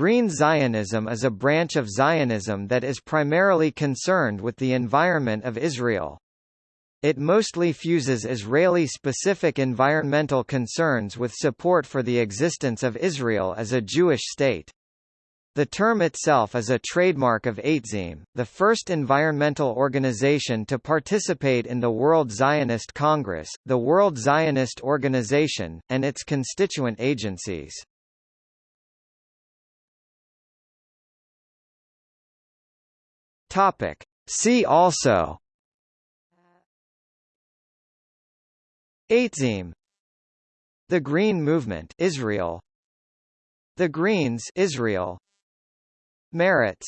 Green Zionism is a branch of Zionism that is primarily concerned with the environment of Israel. It mostly fuses Israeli-specific environmental concerns with support for the existence of Israel as a Jewish state. The term itself is a trademark of Aytzim, the first environmental organization to participate in the World Zionist Congress, the World Zionist Organization, and its constituent agencies. Topic. See also. Aytzim The Green Movement Israel. The Greens Israel. Meretz